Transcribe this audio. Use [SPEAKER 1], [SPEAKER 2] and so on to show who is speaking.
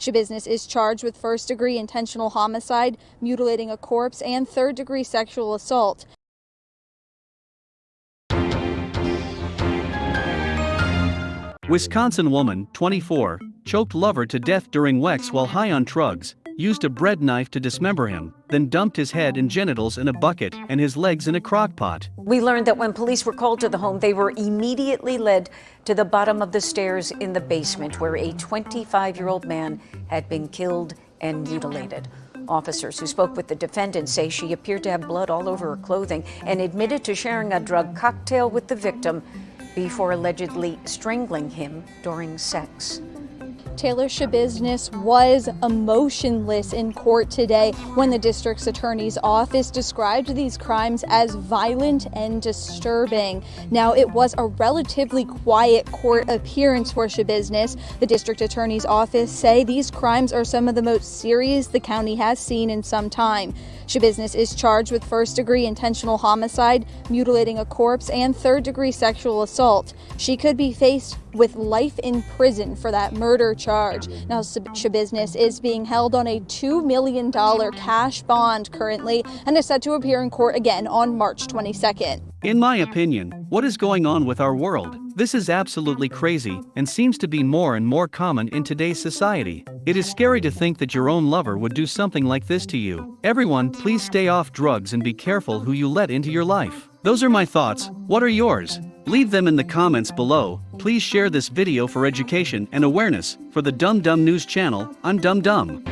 [SPEAKER 1] Schabusiness is charged with first degree intentional homicide, mutilating a corpse, and third degree sexual assault.
[SPEAKER 2] Wisconsin woman, 24, choked lover to death during Wex while high on drugs, used a bread knife to dismember him, then dumped his head and genitals in a bucket and his legs in a crock pot.
[SPEAKER 3] We learned that when police were called to the home, they were immediately led to the bottom of the stairs in the basement where a 25 year old man had been killed and mutilated. Officers who spoke with the defendant say she appeared to have blood all over her clothing and admitted to sharing a drug cocktail with the victim before allegedly strangling him during sex.
[SPEAKER 1] Taylor Schabusiness was emotionless in court today when the district's attorney's office described these crimes as violent and disturbing. Now, it was a relatively quiet court appearance for Schabusiness. The district attorney's office say these crimes are some of the most serious the county has seen in some time. Schabusiness is charged with first degree intentional homicide, mutilating a corpse, and third degree sexual assault. She could be faced with life in prison for that murder charge. Now, Schabusiness is being held on a $2 million cash bond currently and is set to appear in court again on March 22nd.
[SPEAKER 2] In my opinion, what is going on with our world? This is absolutely crazy and seems to be more and more common in today's society. It is scary to think that your own lover would do something like this to you. Everyone, please stay off drugs and be careful who you let into your life. Those are my thoughts. What are yours? Leave them in the comments below. Please share this video for education and awareness. For the Dumb Dumb News channel, I'm Dumb Dumb.